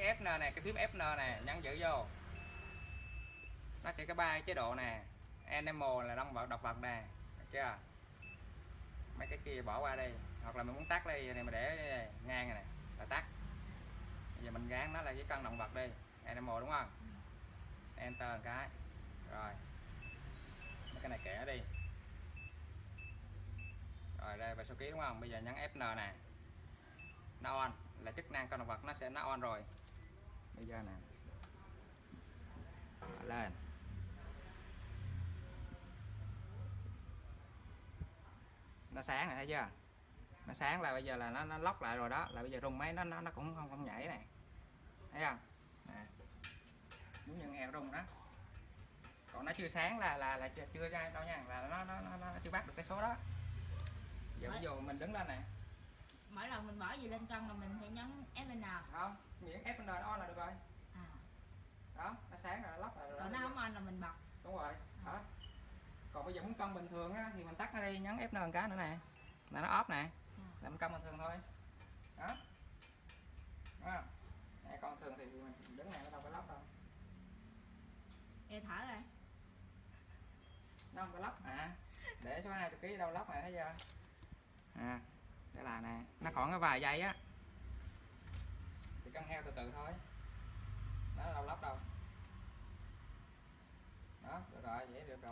cái FN này cái phím FN này nhấn giữ vô. Nó sẽ có ba chế độ nè. Animal là động vật độc vật nè được chưa? Mấy cái kia bỏ qua đi. Hoặc là mình muốn tắt đi này mà để đây, ngang này nè là tắt. Bây giờ mình gán nó là cái cân động vật đi. Animal đúng không? Enter một cái. Rồi. Mấy cái này kẻ đi. Rồi đây và số ký đúng không? Bây giờ nhấn FN nè. Nó on là chức năng con động vật nó sẽ nó on rồi bây giờ nè. Lên. Nó sáng này thấy chưa? Nó sáng là bây giờ là nó nó lóc lại rồi đó. Là bây giờ rung máy nó nó nó cũng không không nhảy này. Thấy không? Nè. Giống như nghèo rung đó. Còn nó chưa sáng là là là chưa, chưa ra đâu nha. Là nó nó, nó nó chưa bắt được cái số đó. Giờ ví dụ mình đứng lên nè mỗi lần mình bỏ gì lên cân là mình phải nhấn FN không miễn F nó on là được rồi. À. đó nó sáng rồi nó lóc rồi còn nó không on là mình bật. Đúng rồi đó. Còn bây giờ muốn cân bình thường á, thì mình tắt nó đi nhấn F một cái nữa nè. Là nó off nè. Là mình cân bình thường thôi. Đó. Đó. Nè còn thường thì mình đứng này nó đâu có lóc đâu. Ê, thở rồi. Nó không có lóc à để số 20 kg đâu lóc này thấy chưa? À đây là nè, nó còn cái vài giây á. Thì cân heo từ từ thôi. Nó đâu lóc đâu. Đó, được rồi, vậy được rồi.